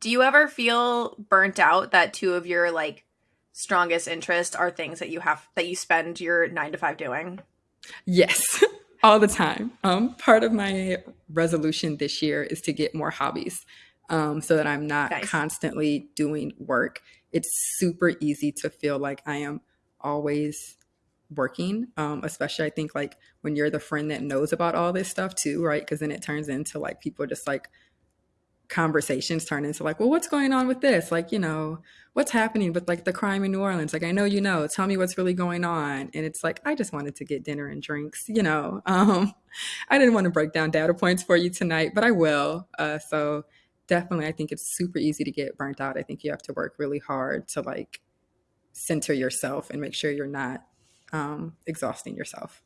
Do you ever feel burnt out that two of your like strongest interests are things that you have that you spend your 9 to 5 doing? Yes. All the time. Um, part of my resolution this year is to get more hobbies um, so that I'm not nice. constantly doing work. It's super easy to feel like I am always working um, especially i think like when you're the friend that knows about all this stuff too right because then it turns into like people just like conversations turn into like well what's going on with this? Like you know what's happening with like the crime in new orleans? Like i know you know. Tell me what's really going on. And it's like i just wanted to get dinner and drinks you know? Um i didn't want to break down data points for you tonight but i will. Uh so definitely i think it's super easy to get burnt out. I think you have to work really hard to like center yourself and make sure you're not um, exhausting yourself.